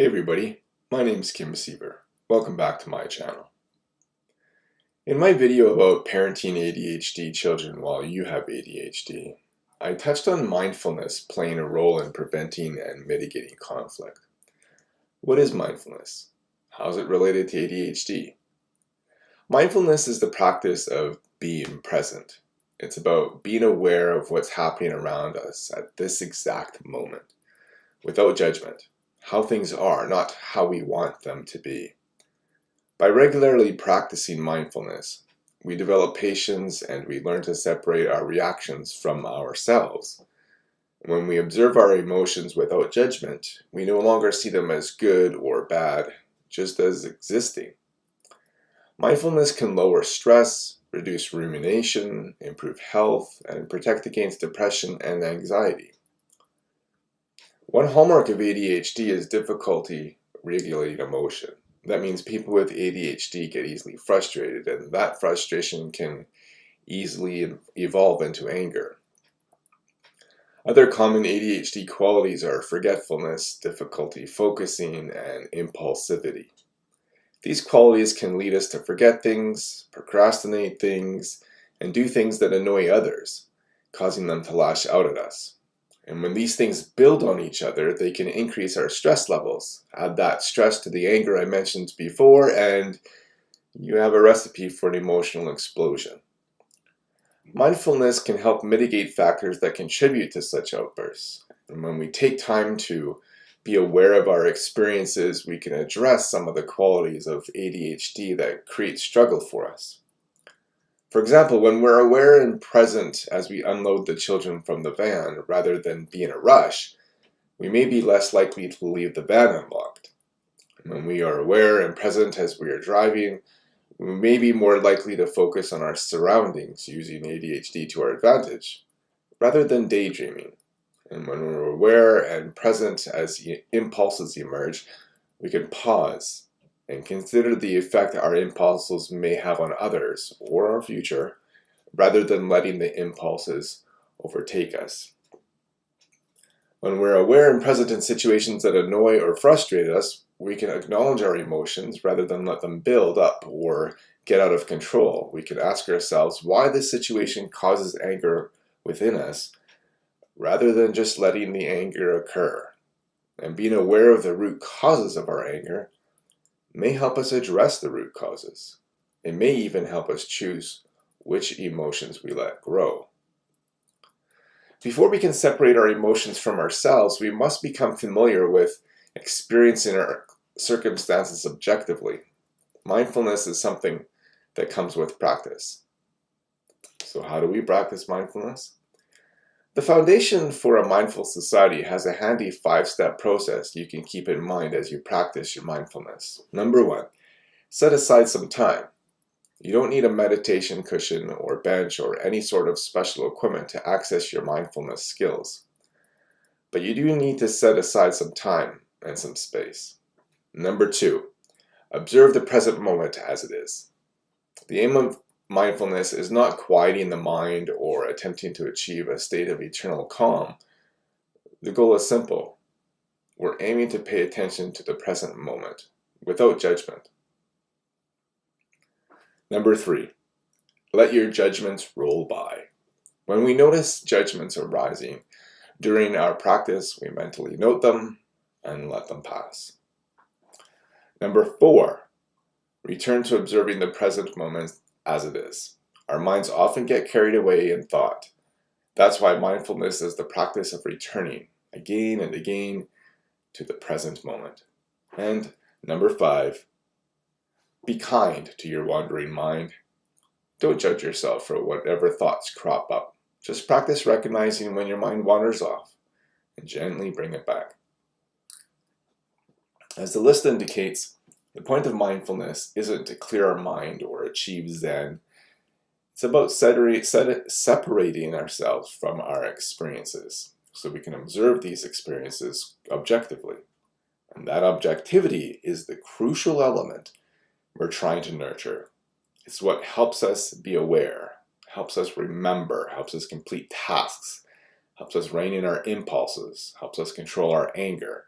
Hey everybody, my name is Kim Siever. Welcome back to my channel. In my video about parenting ADHD children while you have ADHD, I touched on mindfulness playing a role in preventing and mitigating conflict. What is mindfulness? How is it related to ADHD? Mindfulness is the practice of being present. It's about being aware of what's happening around us at this exact moment, without judgment how things are, not how we want them to be. By regularly practicing mindfulness, we develop patience and we learn to separate our reactions from ourselves. When we observe our emotions without judgment, we no longer see them as good or bad, just as existing. Mindfulness can lower stress, reduce rumination, improve health, and protect against depression and anxiety. One hallmark of ADHD is difficulty regulating emotion. That means people with ADHD get easily frustrated and that frustration can easily evolve into anger. Other common ADHD qualities are forgetfulness, difficulty focusing, and impulsivity. These qualities can lead us to forget things, procrastinate things, and do things that annoy others, causing them to lash out at us. And when these things build on each other, they can increase our stress levels. Add that stress to the anger I mentioned before, and you have a recipe for an emotional explosion. Mindfulness can help mitigate factors that contribute to such outbursts. And when we take time to be aware of our experiences, we can address some of the qualities of ADHD that create struggle for us. For example, when we're aware and present as we unload the children from the van rather than be in a rush, we may be less likely to leave the van unlocked. When we are aware and present as we are driving, we may be more likely to focus on our surroundings using ADHD to our advantage, rather than daydreaming. And when we're aware and present as impulses emerge, we can pause and consider the effect our impulses may have on others or our future, rather than letting the impulses overtake us. When we're aware and present in situations that annoy or frustrate us, we can acknowledge our emotions rather than let them build up or get out of control. We can ask ourselves why this situation causes anger within us rather than just letting the anger occur. And being aware of the root causes of our anger may help us address the root causes. It may even help us choose which emotions we let grow. Before we can separate our emotions from ourselves, we must become familiar with experiencing our circumstances objectively. Mindfulness is something that comes with practice. So how do we practice mindfulness? The foundation for a mindful society has a handy five-step process you can keep in mind as you practice your mindfulness. Number one, set aside some time. You don't need a meditation cushion or bench or any sort of special equipment to access your mindfulness skills. But you do need to set aside some time and some space. Number two, observe the present moment as it is. The aim of mindfulness is not quieting the mind or attempting to achieve a state of eternal calm. The goal is simple. We're aiming to pay attention to the present moment without judgment. Number three, let your judgments roll by. When we notice judgments arising during our practice, we mentally note them and let them pass. Number four, return to observing the present moment as it is. Our minds often get carried away in thought. That's why mindfulness is the practice of returning again and again to the present moment. And number five, be kind to your wandering mind. Don't judge yourself for whatever thoughts crop up. Just practice recognizing when your mind wanders off and gently bring it back. As the list indicates, the point of mindfulness isn't to clear our mind or achieve Zen. It's about separating ourselves from our experiences so we can observe these experiences objectively. And that objectivity is the crucial element we're trying to nurture. It's what helps us be aware, helps us remember, helps us complete tasks, helps us rein in our impulses, helps us control our anger,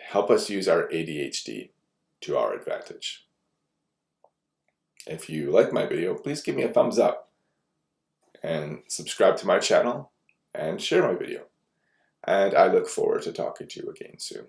help us use our ADHD to our advantage. If you like my video, please give me a thumbs up and subscribe to my channel and share my video. And I look forward to talking to you again soon.